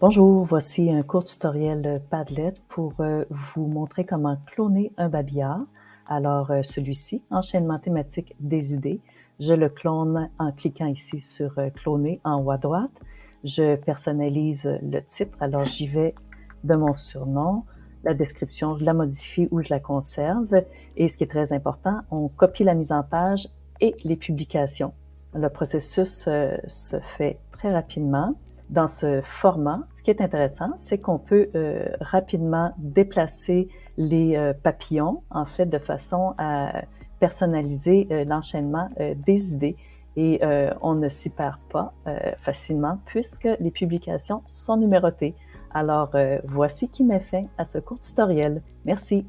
Bonjour, voici un court tutoriel Padlet pour euh, vous montrer comment cloner un babillard. Alors, euh, celui-ci, enchaînement thématique des idées, je le clone en cliquant ici sur euh, cloner en haut à droite. Je personnalise le titre, alors j'y vais de mon surnom, la description, je la modifie ou je la conserve. Et ce qui est très important, on copie la mise en page et les publications. Le processus se fait très rapidement dans ce format, ce qui est intéressant, c'est qu'on peut euh, rapidement déplacer les euh, papillons, en fait, de façon à personnaliser euh, l'enchaînement des idées et on ne s'y perd pas facilement puisque les publications sont numérotées. Alors, voici qui met fin à ce court tutoriel. Merci.